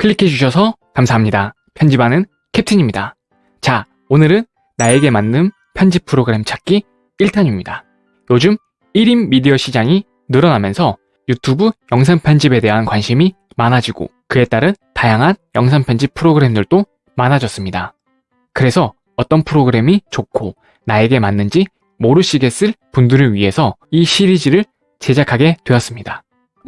클릭해주셔서 감사합니다. 편집하는 캡틴입니다. 자, 오늘은 나에게 맞는 편집 프로그램 찾기 1탄입니다. 요즘 1인 미디어 시장이 늘어나면서 유튜브 영상 편집에 대한 관심이 많아지고 그에 따른 다양한 영상 편집 프로그램들도 많아졌습니다. 그래서 어떤 프로그램이 좋고 나에게 맞는지 모르시겠을 분들을 위해서 이 시리즈를 제작하게 되었습니다.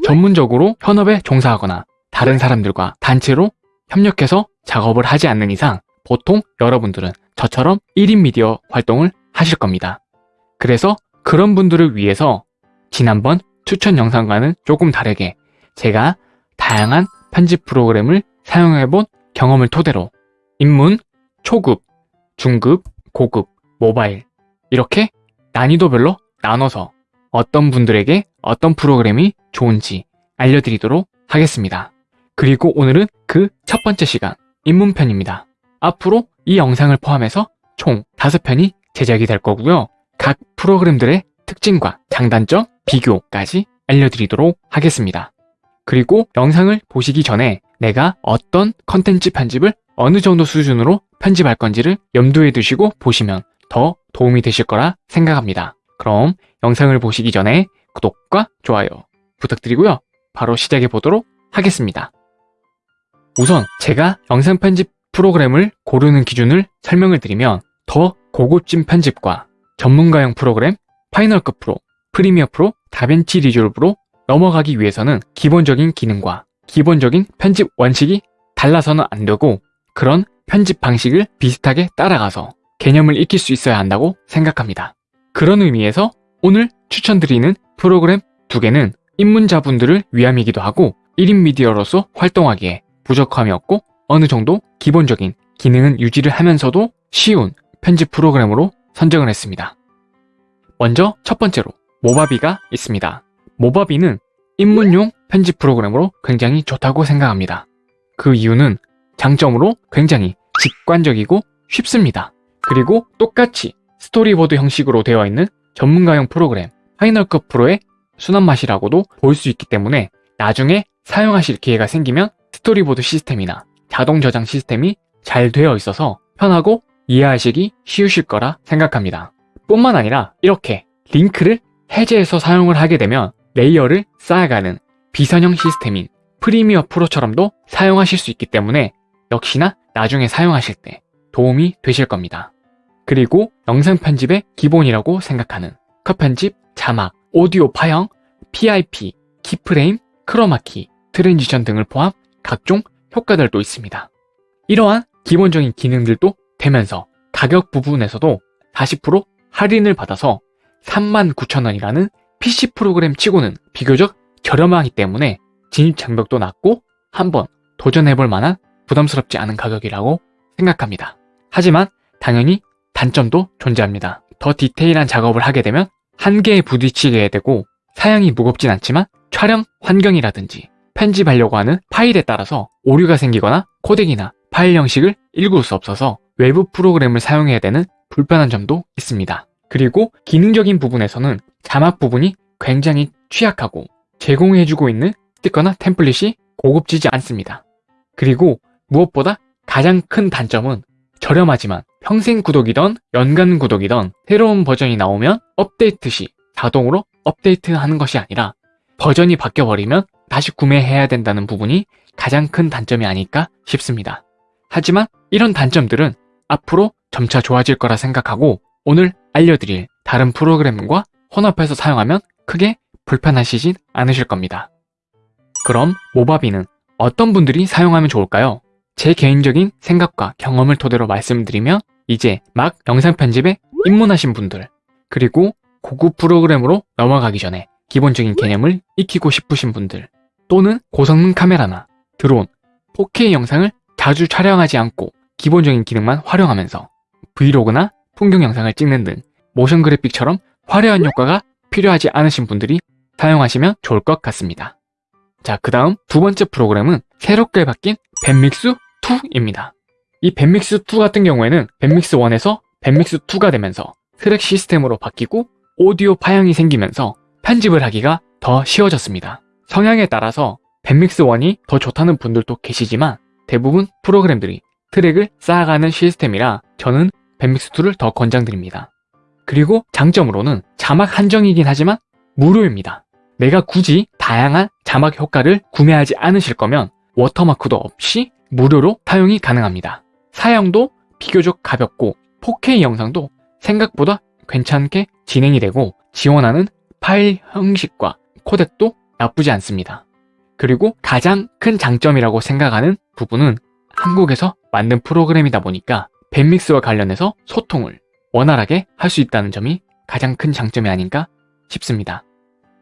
전문적으로 현업에 종사하거나 다른 사람들과 단체로 협력해서 작업을 하지 않는 이상 보통 여러분들은 저처럼 1인 미디어 활동을 하실 겁니다. 그래서 그런 분들을 위해서 지난번 추천 영상과는 조금 다르게 제가 다양한 편집 프로그램을 사용해본 경험을 토대로 입문, 초급, 중급, 고급, 모바일 이렇게 난이도별로 나눠서 어떤 분들에게 어떤 프로그램이 좋은지 알려드리도록 하겠습니다. 그리고 오늘은 그 첫 번째 시간, 입문편입니다. 앞으로 이 영상을 포함해서 총 5편이 제작이 될 거고요. 각 프로그램들의 특징과 장단점, 비교까지 알려드리도록 하겠습니다. 그리고 영상을 보시기 전에 내가 어떤 컨텐츠 편집을 어느 정도 수준으로 편집할 건지를 염두에 두시고 보시면 더 도움이 되실 거라 생각합니다. 그럼 영상을 보시기 전에 구독과 좋아요 부탁드리고요. 바로 시작해 보도록 하겠습니다. 우선 제가 영상 편집 프로그램을 고르는 기준을 설명을 드리면 더 고급진 편집과 전문가용 프로그램 파이널컷 프로, 프리미어 프로, 다벤치 리졸브로 넘어가기 위해서는 기본적인 기능과 기본적인 편집 원칙이 달라서는 안 되고 그런 편집 방식을 비슷하게 따라가서 개념을 익힐 수 있어야 한다고 생각합니다. 그런 의미에서 오늘 추천드리는 프로그램 두 개는 입문자분들을 위함이기도 하고 1인 미디어로서 활동하기에 부족함이 없고 어느 정도 기본적인 기능은 유지를 하면서도 쉬운 편집 프로그램으로 선정을 했습니다. 먼저 첫 번째로 모바비가 있습니다. 모바비는 입문용 편집 프로그램으로 굉장히 좋다고 생각합니다. 그 이유는 장점으로 굉장히 직관적이고 쉽습니다. 그리고 똑같이 스토리보드 형식으로 되어 있는 전문가용 프로그램 파이널컷 프로의 순한 맛이라고도 볼 수 있기 때문에 나중에 사용하실 기회가 생기면 스토리보드 시스템이나 자동 저장 시스템이 잘 되어 있어서 편하고 이해하시기 쉬우실 거라 생각합니다. 뿐만 아니라 이렇게 링크를 해제해서 사용을 하게 되면 레이어를 쌓아가는 비선형 시스템인 프리미어 프로처럼도 사용하실 수 있기 때문에 역시나 나중에 사용하실 때 도움이 되실 겁니다. 그리고 영상 편집의 기본이라고 생각하는 컷 편집, 자막, 오디오 파형, PIP, keyframe, 크로마키, transition 등을 포함 각종 효과들도 있습니다. 이러한 기본적인 기능들도 되면서 가격 부분에서도 40% 할인을 받아서 39,000원이라는 PC 프로그램 치고는 비교적 저렴하기 때문에 진입 장벽도 낮고 한번 도전해볼 만한 부담스럽지 않은 가격이라고 생각합니다. 하지만 당연히 단점도 존재합니다. 더 디테일한 작업을 하게 되면 한계에 부딪히게 되고 사양이 무겁진 않지만 촬영 환경이라든지 편집하려고 하는 파일에 따라서 오류가 생기거나 코덱이나 파일 형식을 읽을 수 없어서 외부 프로그램을 사용해야 되는 불편한 점도 있습니다. 그리고 기능적인 부분에서는 자막 부분이 굉장히 취약하고 제공해주고 있는 스티커나 템플릿이 고급지지 않습니다. 그리고 무엇보다 가장 큰 단점은 저렴하지만 평생 구독이던 연간 구독이던 새로운 버전이 나오면 업데이트 시 자동으로 업데이트하는 것이 아니라 버전이 바뀌어버리면 다시 구매해야 된다는 부분이 가장 큰 단점이 아닐까 싶습니다. 하지만 이런 단점들은 앞으로 점차 좋아질 거라 생각하고 오늘 알려드릴 다른 프로그램과 혼합해서 사용하면 크게 불편하시진 않으실 겁니다. 그럼 모바비는 어떤 분들이 사용하면 좋을까요? 제 개인적인 생각과 경험을 토대로 말씀드리면 이제 막 영상 편집에 입문하신 분들 그리고 고급 프로그램으로 넘어가기 전에 기본적인 개념을 익히고 싶으신 분들 또는 고성능 카메라나 드론, 4K 영상을 자주 촬영하지 않고 기본적인 기능만 활용하면서 브이로그나 풍경 영상을 찍는 등 모션 그래픽처럼 화려한 효과가 필요하지 않으신 분들이 사용하시면 좋을 것 같습니다. 자, 그 다음 두 번째 프로그램은 새롭게 바뀐 밴믹스2입니다. 이 밴믹스2 같은 경우에는 밴믹스1에서 밴믹스2가 되면서 트랙 시스템으로 바뀌고 오디오 파형이 생기면서 편집을 하기가 더 쉬워졌습니다. 성향에 따라서 밴믹스 1이 더 좋다는 분들도 계시지만 대부분 프로그램들이 트랙을 쌓아가는 시스템이라 저는 밴믹스 2를 더 권장드립니다. 그리고 장점으로는 자막 한정이긴 하지만 무료입니다. 내가 굳이 다양한 자막 효과를 구매하지 않으실 거면 워터마크도 없이 무료로 사용이 가능합니다. 사양도 비교적 가볍고 4K 영상도 생각보다 괜찮게 진행이 되고 지원하는 파일 형식과 코덱도 나쁘지 않습니다. 그리고 가장 큰 장점이라고 생각하는 부분은 한국에서 만든 프로그램이다 보니까 밴믹스와 관련해서 소통을 원활하게 할 수 있다는 점이 가장 큰 장점이 아닌가 싶습니다.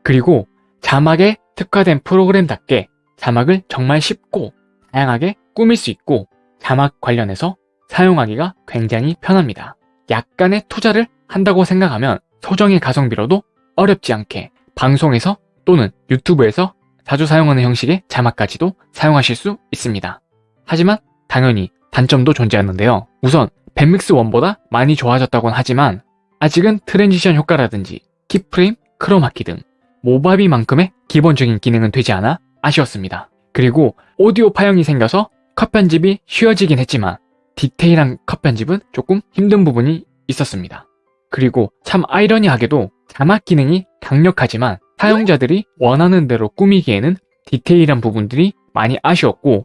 그리고 자막에 특화된 프로그램답게 자막을 정말 쉽고 다양하게 꾸밀 수 있고 자막 관련해서 사용하기가 굉장히 편합니다. 약간의 투자를 한다고 생각하면 소정의 가성비로도 어렵지 않게 방송에서 또는 유튜브에서 자주 사용하는 형식의 자막까지도 사용하실 수 있습니다. 하지만 당연히 단점도 존재하는데요. 우선 뱁믹스 1보다 많이 좋아졌다곤 하지만 아직은 transition 효과라든지 keyframe, 크로마키 등 모바비만큼의 기본적인 기능은 되지 않아 아쉬웠습니다. 그리고 오디오 파형이 생겨서 컷 편집이 쉬워지긴 했지만 디테일한 컷 편집은 조금 힘든 부분이 있었습니다. 그리고 참 아이러니하게도 자막 기능이 강력하지만 사용자들이 원하는 대로 꾸미기에는 디테일한 부분들이 많이 아쉬웠고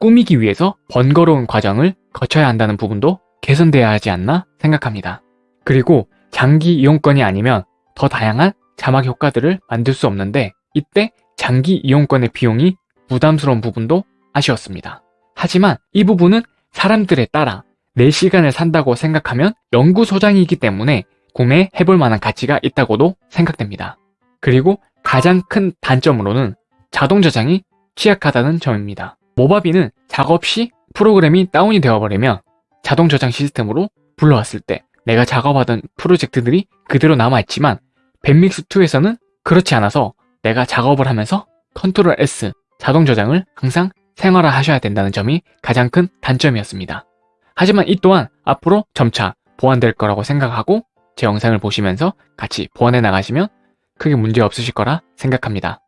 꾸미기 위해서 번거로운 과정을 거쳐야 한다는 부분도 개선돼야 하지 않나 생각합니다. 그리고 장기 이용권이 아니면 더 다양한 자막 효과들을 만들 수 없는데 이때 장기 이용권의 비용이 부담스러운 부분도 아쉬웠습니다. 하지만 이 부분은 사람들에 따라 내 시간을 산다고 생각하면 연구소장이기 때문에 구매해볼 만한 가치가 있다고도 생각됩니다. 그리고 가장 큰 단점으로는 자동 저장이 취약하다는 점입니다. 모바비는 작업 시 프로그램이 다운이 되어버리면 자동 저장 시스템으로 불러왔을 때 내가 작업하던 프로젝트들이 그대로 남아있지만 밴믹스2에서는 그렇지 않아서 내가 작업을 하면서 컨트롤 S 자동 저장을 항상 생활화 하셔야 된다는 점이 가장 큰 단점이었습니다. 하지만 이 또한 앞으로 점차 보완될 거라고 생각하고 제 영상을 보시면서 같이 보완해 나가시면 크게 문제 없으실 거라 생각합니다.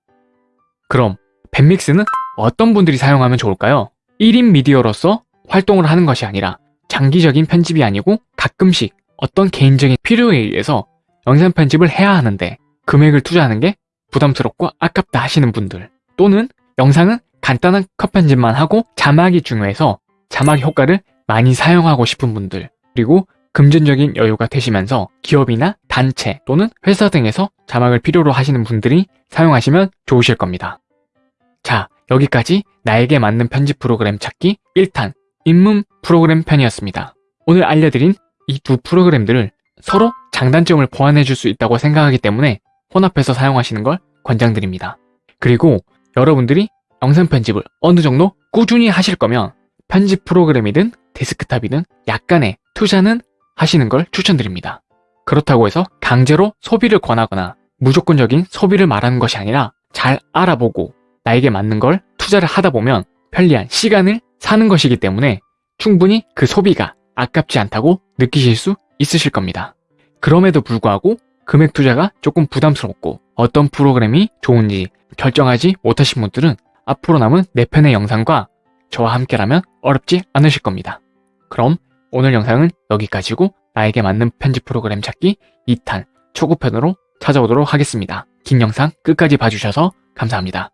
그럼 밴믹스는 어떤 분들이 사용하면 좋을까요? 1인 미디어로서 활동을 하는 것이 아니라 장기적인 편집이 아니고 가끔씩 어떤 개인적인 필요에 의해서 영상 편집을 해야 하는데 금액을 투자하는 게 부담스럽고 아깝다 하시는 분들 또는 영상은 간단한 컷 편집만 하고 자막이 중요해서 자막 효과를 많이 사용하고 싶은 분들 그리고 금전적인 여유가 되시면서 기업이나 단체 또는 회사 등에서 자막을 필요로 하시는 분들이 사용하시면 좋으실 겁니다. 자, 여기까지 나에게 맞는 편집 프로그램 찾기 1탄 입문 프로그램 편이었습니다. 오늘 알려드린 이 두 프로그램들을 서로 장단점을 보완해 줄 수 있다고 생각하기 때문에 혼합해서 사용하시는 걸 권장드립니다. 그리고 여러분들이 영상 편집을 어느 정도 꾸준히 하실 거면 편집 프로그램이든 데스크탑이든 약간의 투자는 하시는 걸 추천드립니다. 그렇다고 해서 강제로 소비를 권하거나 무조건적인 소비를 말하는 것이 아니라 잘 알아보고 나에게 맞는 걸 투자를 하다 보면 편리한 시간을 사는 것이기 때문에 충분히 그 소비가 아깝지 않다고 느끼실 수 있으실 겁니다. 그럼에도 불구하고 금액 투자가 조금 부담스럽고 어떤 프로그램이 좋은지 결정하지 못하신 분들은 앞으로 남은 4편의 영상과 저와 함께라면 어렵지 않으실 겁니다. 그럼 오늘 영상은 여기까지고 나에게 맞는 편집 프로그램 찾기 2탄 초급편으로 찾아오도록 하겠습니다. 긴 영상 끝까지 봐주셔서 감사합니다.